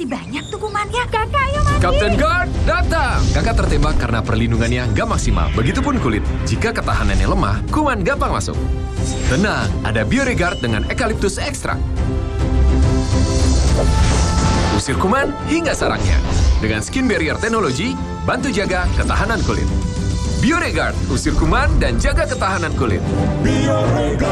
Banyak tukumannya, Kakak. Yama, Captain Guard, datang! Kakak tertembak karena perlindungannya nggak maksimal. Begitupun kulit. Jika ketahanannya lemah, kuman gampang masuk. Tenang, ada Bioregard dengan Eucalyptus Extract. Usir kuman hingga sarangnya. Dengan Skin Barrier teknologi bantu jaga ketahanan kulit. Bioregard, usir kuman dan jaga ketahanan kulit. Bioreguard.